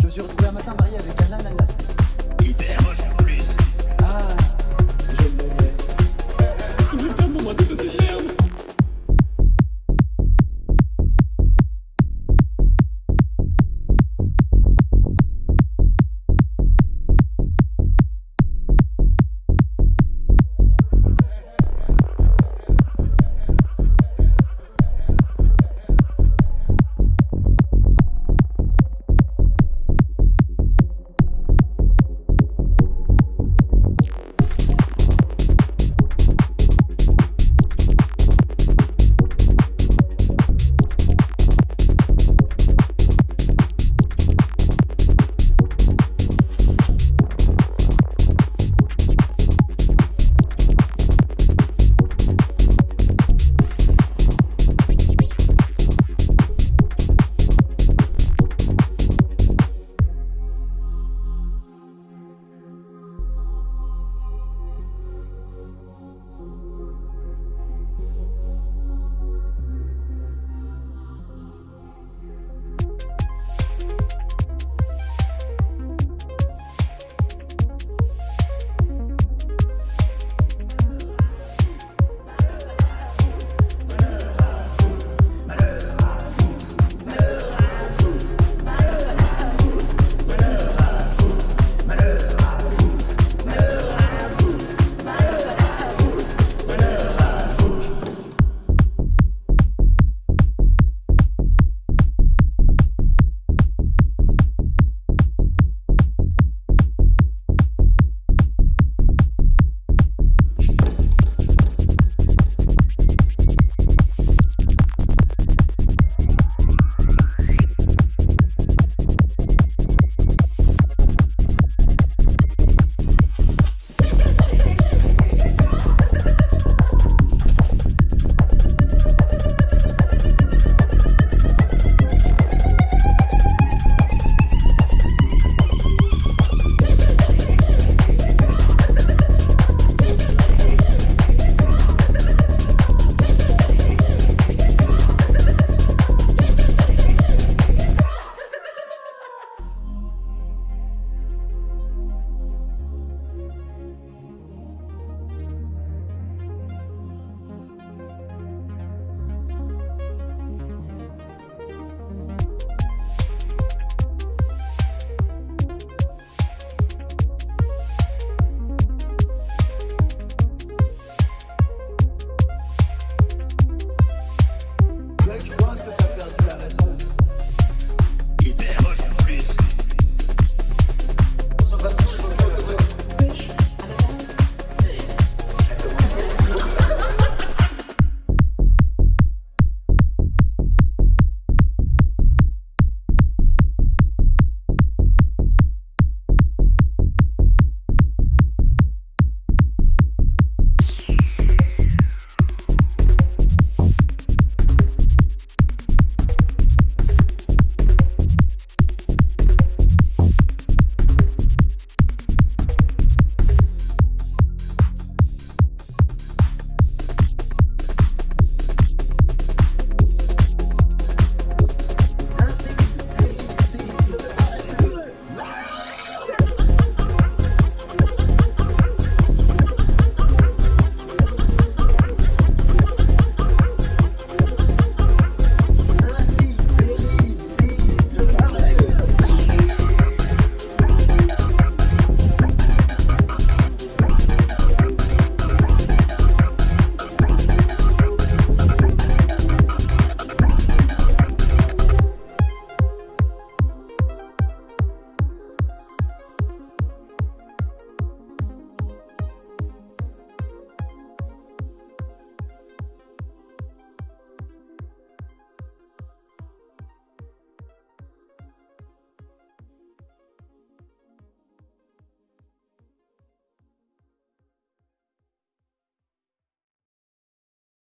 Je me suis retrouvé un matin marié avec un ananas. Hyper ah,